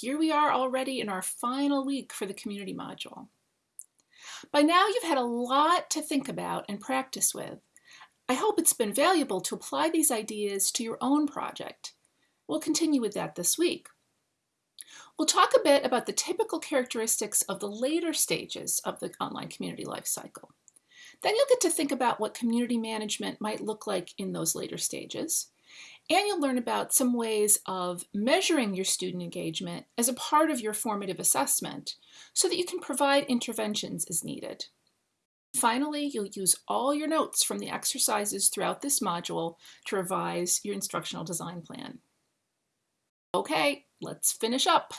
Here we are already in our final week for the community module. By now you've had a lot to think about and practice with. I hope it's been valuable to apply these ideas to your own project. We'll continue with that this week. We'll talk a bit about the typical characteristics of the later stages of the online community life cycle. Then you'll get to think about what community management might look like in those later stages. And you'll learn about some ways of measuring your student engagement as a part of your formative assessment so that you can provide interventions as needed. Finally, you'll use all your notes from the exercises throughout this module to revise your instructional design plan. Okay, let's finish up.